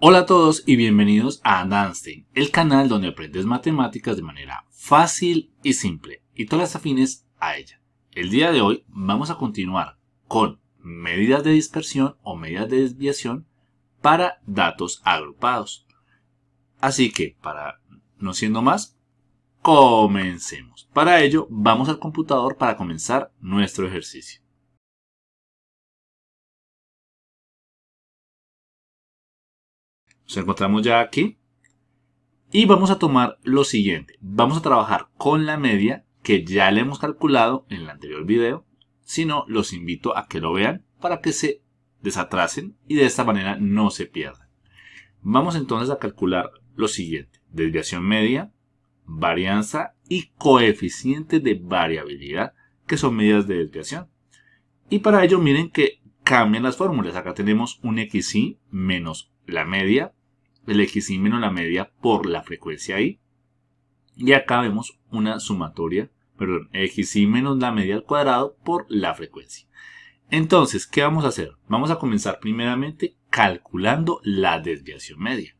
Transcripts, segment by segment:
Hola a todos y bienvenidos a Danstein, el canal donde aprendes matemáticas de manera fácil y simple y todas las afines a ella. El día de hoy vamos a continuar con medidas de dispersión o medidas de desviación para datos agrupados. Así que, para no siendo más, comencemos. Para ello, vamos al computador para comenzar nuestro ejercicio. Nos encontramos ya aquí. Y vamos a tomar lo siguiente. Vamos a trabajar con la media que ya le hemos calculado en el anterior video. Si no, los invito a que lo vean para que se desatrasen y de esta manera no se pierdan. Vamos entonces a calcular lo siguiente. Desviación media, varianza y coeficiente de variabilidad, que son medidas de desviación. Y para ello miren que cambian las fórmulas. Acá tenemos un xy menos la media el xy menos la media por la frecuencia i. Y acá vemos una sumatoria, perdón, xy menos la media al cuadrado por la frecuencia. Entonces, ¿qué vamos a hacer? Vamos a comenzar primeramente calculando la desviación media.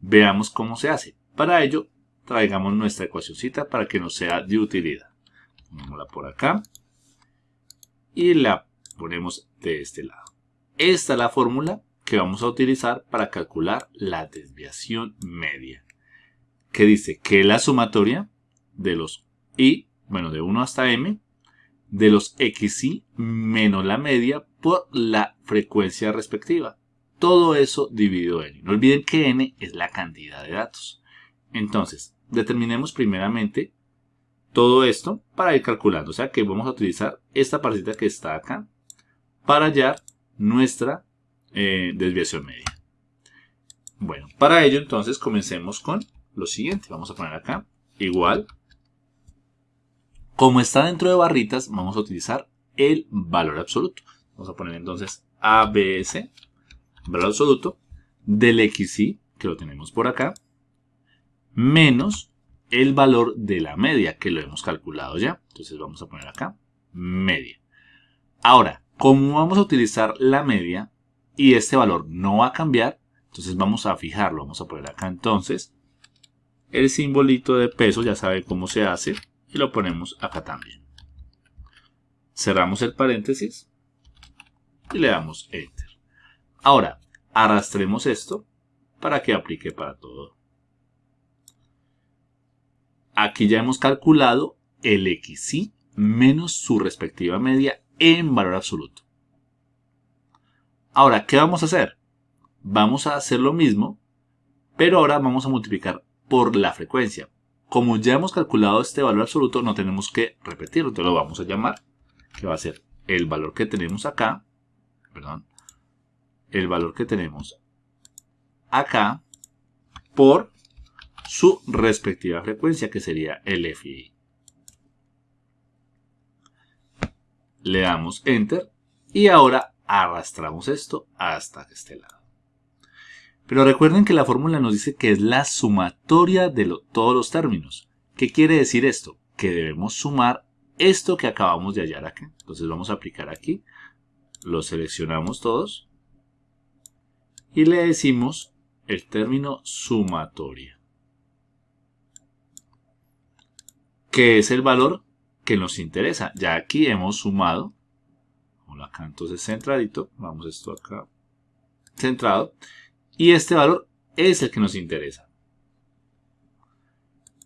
Veamos cómo se hace. Para ello, traigamos nuestra ecuacióncita para que nos sea de utilidad. Ponémosla por acá y la ponemos de este lado. Esta es la fórmula que vamos a utilizar para calcular la desviación media. Que dice que la sumatoria de los i, bueno, de 1 hasta m, de los xy menos la media por la frecuencia respectiva. Todo eso dividido en n. No olviden que n es la cantidad de datos. Entonces, determinemos primeramente todo esto para ir calculando. O sea que vamos a utilizar esta partita que está acá para hallar nuestra eh, desviación media. Bueno, para ello entonces comencemos con lo siguiente. Vamos a poner acá igual. Como está dentro de barritas, vamos a utilizar el valor absoluto. Vamos a poner entonces ABS, valor absoluto, del XY, que lo tenemos por acá, menos el valor de la media, que lo hemos calculado ya. Entonces vamos a poner acá media. Ahora, como vamos a utilizar la media, y este valor no va a cambiar, entonces vamos a fijarlo. Vamos a poner acá entonces el simbolito de peso, ya sabe cómo se hace, y lo ponemos acá también. Cerramos el paréntesis y le damos Enter. Ahora, arrastremos esto para que aplique para todo. Aquí ya hemos calculado el XY menos su respectiva media en valor absoluto. Ahora, ¿qué vamos a hacer? Vamos a hacer lo mismo, pero ahora vamos a multiplicar por la frecuencia. Como ya hemos calculado este valor absoluto, no tenemos que repetirlo. Entonces lo vamos a llamar, que va a ser el valor que tenemos acá, perdón, el valor que tenemos acá por su respectiva frecuencia, que sería el FI. Le damos Enter y ahora arrastramos esto hasta este lado. Pero recuerden que la fórmula nos dice que es la sumatoria de todos los términos. ¿Qué quiere decir esto? Que debemos sumar esto que acabamos de hallar aquí. Entonces vamos a aplicar aquí. Lo seleccionamos todos. Y le decimos el término sumatoria. Que es el valor que nos interesa. Ya aquí hemos sumado acá entonces centradito, vamos esto acá centrado, y este valor es el que nos interesa.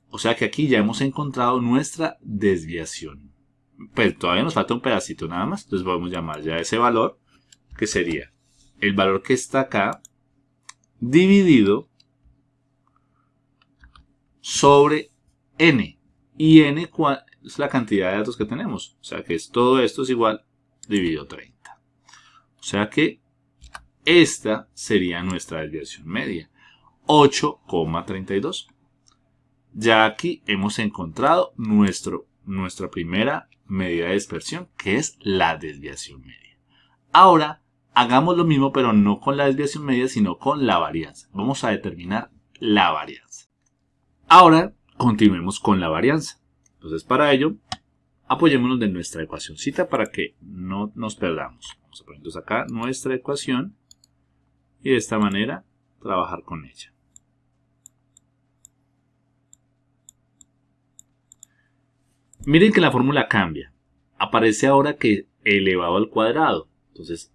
O sea que aquí ya hemos encontrado nuestra desviación. Pero todavía nos falta un pedacito nada más, entonces podemos llamar ya ese valor, que sería el valor que está acá, dividido sobre n. Y n es la cantidad de datos que tenemos. O sea que es, todo esto es igual dividido 30. O sea que esta sería nuestra desviación media, 8,32. Ya aquí hemos encontrado nuestro, nuestra primera medida de dispersión, que es la desviación media. Ahora, hagamos lo mismo, pero no con la desviación media, sino con la varianza. Vamos a determinar la varianza. Ahora, continuemos con la varianza. Entonces, para ello, apoyémonos de nuestra ecuacióncita para que no nos perdamos. Vamos a poner entonces acá nuestra ecuación y de esta manera trabajar con ella. Miren que la fórmula cambia. Aparece ahora que elevado al cuadrado. Entonces,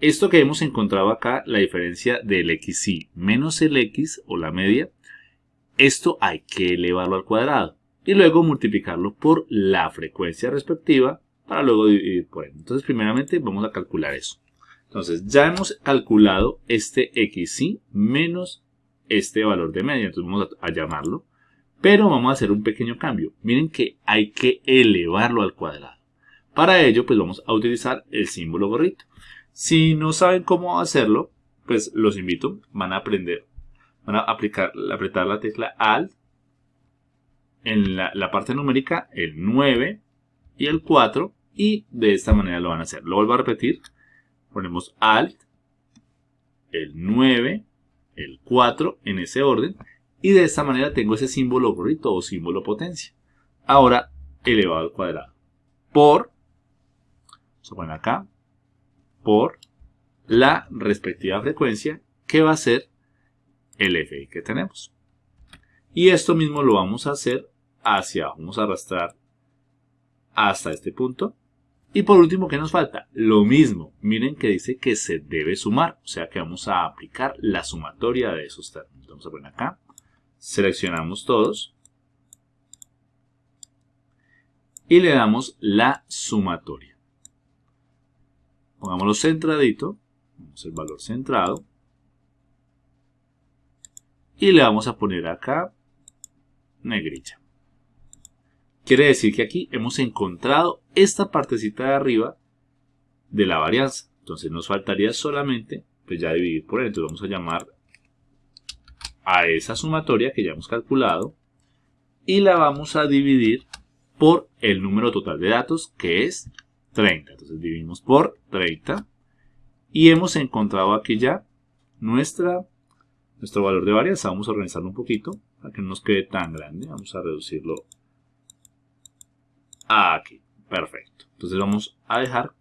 esto que hemos encontrado acá, la diferencia del xy menos el x o la media, esto hay que elevarlo al cuadrado y luego multiplicarlo por la frecuencia respectiva para luego dividir por él. Entonces, primeramente vamos a calcular eso. Entonces, ya hemos calculado este xy menos este valor de media. Entonces, vamos a, a llamarlo. Pero vamos a hacer un pequeño cambio. Miren que hay que elevarlo al cuadrado. Para ello, pues vamos a utilizar el símbolo gorrito. Si no saben cómo hacerlo, pues los invito, van a aprender, van a aplicar, apretar la tecla Alt, en la, parte numérica el 9 y el 4 y de esta manera lo van a hacer. Lo vuelvo a repetir, ponemos Alt, el 9, el 4 en ese orden y de esta manera tengo ese símbolo gorrito o símbolo potencia. Ahora elevado al cuadrado por, a poner acá, por la respectiva frecuencia que va a ser el FI que tenemos. Y esto mismo lo vamos a hacer hacia abajo. Vamos a arrastrar hasta este punto. Y por último, ¿qué nos falta? Lo mismo. Miren que dice que se debe sumar. O sea que vamos a aplicar la sumatoria de esos términos. Vamos a poner acá. Seleccionamos todos. Y le damos la sumatoria. Pongámoslo centradito. Vamos el valor centrado. Y le vamos a poner acá negrilla. Quiere decir que aquí hemos encontrado esta partecita de arriba de la varianza. Entonces nos faltaría solamente pues ya dividir por él. Entonces vamos a llamar a esa sumatoria que ya hemos calculado y la vamos a dividir por el número total de datos que es 30. Entonces dividimos por 30 y hemos encontrado aquí ya nuestra, nuestro valor de varianza. Vamos a organizarlo un poquito para que no nos quede tan grande. Vamos a reducirlo aquí. Perfecto. Entonces vamos a dejar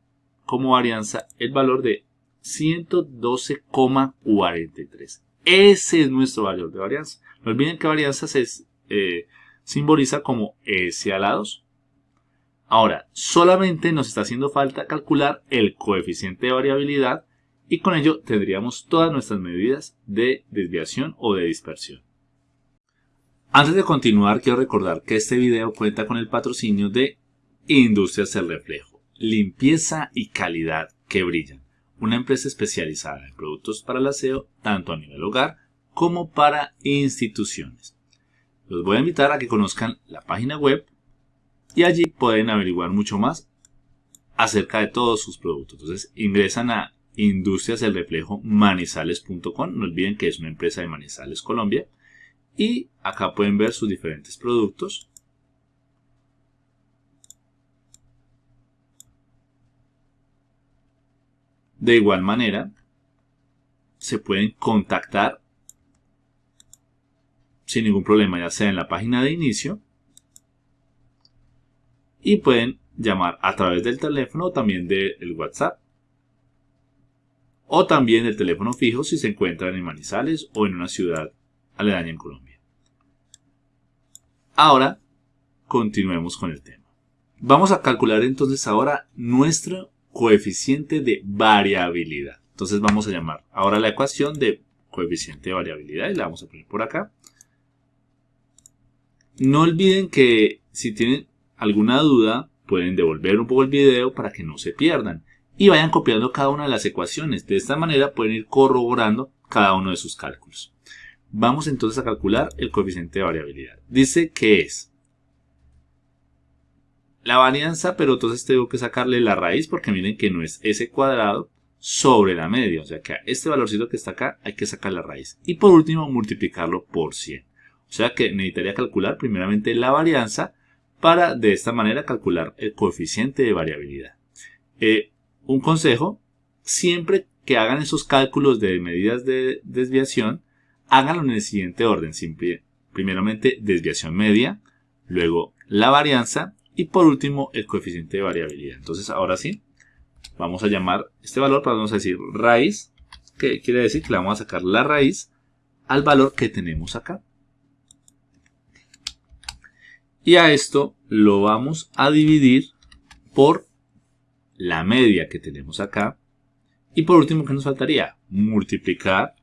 como varianza el valor de 112,43. Ese es nuestro valor de varianza. No olviden que varianza se eh, simboliza como S a la 2. Ahora, solamente nos está haciendo falta calcular el coeficiente de variabilidad y con ello tendríamos todas nuestras medidas de desviación o de dispersión. Antes de continuar, quiero recordar que este video cuenta con el patrocinio de Industrias El Reflejo, limpieza y calidad que brillan, una empresa especializada en productos para el aseo tanto a nivel hogar como para instituciones. Los voy a invitar a que conozcan la página web y allí pueden averiguar mucho más acerca de todos sus productos. Entonces ingresan a industriaselreflejomanizales.com, no olviden que es una empresa de Manizales, Colombia, y acá pueden ver sus diferentes productos. De igual manera, se pueden contactar sin ningún problema, ya sea en la página de inicio y pueden llamar a través del teléfono o también del WhatsApp o también del teléfono fijo si se encuentran en Manizales o en una ciudad aledaña en Colombia. Ahora, continuemos con el tema. Vamos a calcular entonces ahora nuestro coeficiente de variabilidad. Entonces vamos a llamar ahora la ecuación de coeficiente de variabilidad y la vamos a poner por acá. No olviden que si tienen alguna duda, pueden devolver un poco el video para que no se pierdan y vayan copiando cada una de las ecuaciones. De esta manera pueden ir corroborando cada uno de sus cálculos. Vamos entonces a calcular el coeficiente de variabilidad. Dice que es la varianza, pero entonces tengo que sacarle la raíz porque miren que no es ese cuadrado sobre la media. O sea que a este valorcito que está acá hay que sacar la raíz. Y por último multiplicarlo por 100. O sea que necesitaría calcular primeramente la varianza para de esta manera calcular el coeficiente de variabilidad. Eh, un consejo, siempre que hagan esos cálculos de medidas de desviación, háganlo en el siguiente orden. primeramente desviación media, luego la varianza y por último el coeficiente de variabilidad. Entonces ahora sí, vamos a llamar este valor, vamos a decir raíz que quiere decir que le vamos a sacar la raíz al valor que tenemos acá. Y a esto lo vamos a dividir por la media que tenemos acá. Y por último, ¿qué nos faltaría? Multiplicar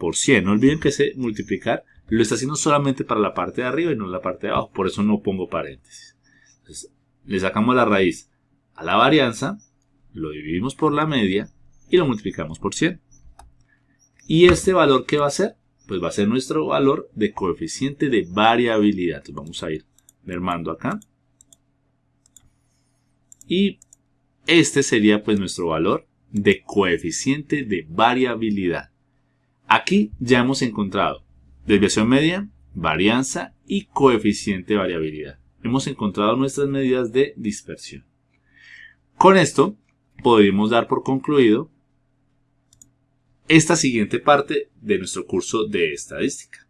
por 100. No olviden que ese multiplicar lo está haciendo solamente para la parte de arriba y no la parte de abajo. Por eso no pongo paréntesis. Entonces, le sacamos la raíz a la varianza, lo dividimos por la media y lo multiplicamos por 100. ¿Y este valor qué va a ser? Pues va a ser nuestro valor de coeficiente de variabilidad. Entonces vamos a ir mermando acá. Y este sería pues nuestro valor de coeficiente de variabilidad. Aquí ya hemos encontrado desviación media, varianza y coeficiente de variabilidad. Hemos encontrado nuestras medidas de dispersión. Con esto podemos dar por concluido esta siguiente parte de nuestro curso de estadística.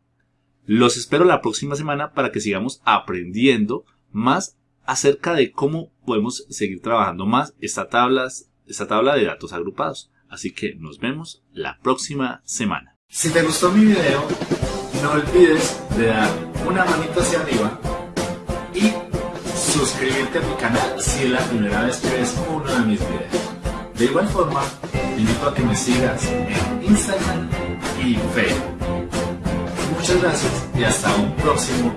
Los espero la próxima semana para que sigamos aprendiendo más acerca de cómo podemos seguir trabajando más esta, esta tabla de datos agrupados. Así que nos vemos la próxima semana. Si te gustó mi video, no olvides de dar una manito hacia arriba y suscribirte a mi canal si es la primera vez que ves uno de mis videos. De igual forma, te invito a que me sigas en Instagram y Facebook. Muchas gracias y hasta un próximo